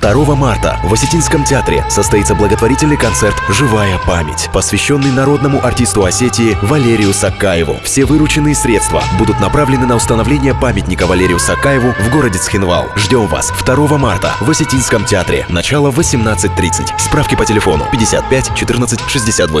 2 марта в Осетинском театре состоится благотворительный концерт «Живая память», посвященный народному артисту Осетии Валерию Сакаеву. Все вырученные средства будут направлены на установление памятника Валерию Сакаеву в городе Цхинвал. Ждем вас 2 марта в Осетинском театре. Начало 18.30. Справки по телефону 55 14 68.